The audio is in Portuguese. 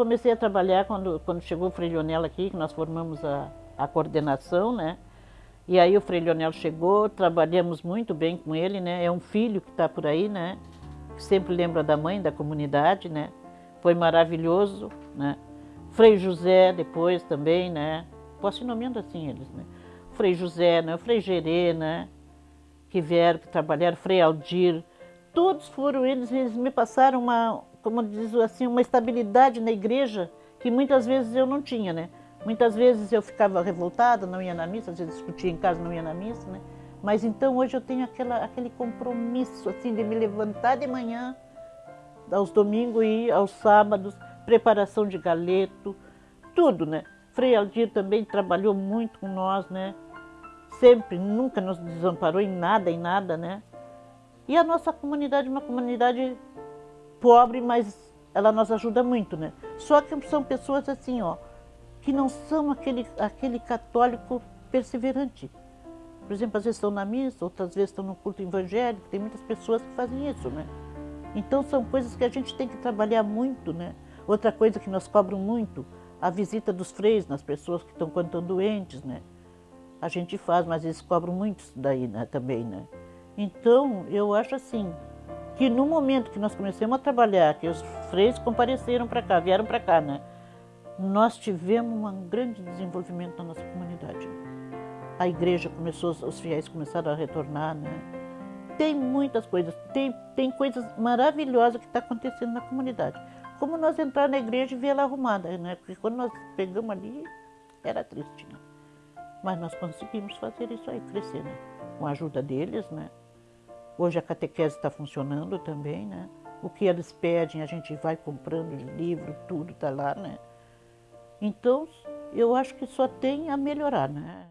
comecei a trabalhar quando, quando chegou o Frei Leonel aqui, que nós formamos a, a coordenação, né? E aí o Frei Leonel chegou, trabalhamos muito bem com ele, né? É um filho que está por aí, né? Que sempre lembra da mãe, da comunidade, né? Foi maravilhoso, né? Frei José depois também, né? Posso ir nomeando assim eles, né? Frei José, né? Frei Gerê, né? Que vieram, que trabalharam, Frei Aldir. Todos foram eles, eles me passaram uma, como diz assim, uma estabilidade na igreja que muitas vezes eu não tinha, né? Muitas vezes eu ficava revoltada, não ia na missa, às vezes discutia em casa, não ia na missa, né? Mas então hoje eu tenho aquela, aquele compromisso, assim, de me levantar de manhã, aos domingos e aos sábados, preparação de galeto, tudo, né? Frei Aldir também trabalhou muito com nós, né? Sempre, nunca nos desamparou em nada, em nada, né? E a nossa comunidade é uma comunidade pobre, mas ela nos ajuda muito, né? Só que são pessoas assim, ó, que não são aquele, aquele católico perseverante. Por exemplo, às vezes estão na missa, outras vezes estão no culto evangélico, tem muitas pessoas que fazem isso, né? Então são coisas que a gente tem que trabalhar muito, né? Outra coisa que nós cobram muito, a visita dos freios nas pessoas que estão quando estão doentes, né? A gente faz, mas eles cobram muito isso daí né, também, né? Então, eu acho assim, que no momento que nós começamos a trabalhar, que os freios compareceram para cá, vieram para cá, né? Nós tivemos um grande desenvolvimento na nossa comunidade. A igreja começou, os fiéis começaram a retornar, né? Tem muitas coisas, tem, tem coisas maravilhosas que estão tá acontecendo na comunidade. Como nós entrar na igreja e ver ela arrumada, né? Porque quando nós pegamos ali, era triste, né? Mas nós conseguimos fazer isso aí crescer, né? Com a ajuda deles, né? Hoje a catequese está funcionando também, né? O que eles pedem, a gente vai comprando livro, tudo está lá, né? Então, eu acho que só tem a melhorar, né?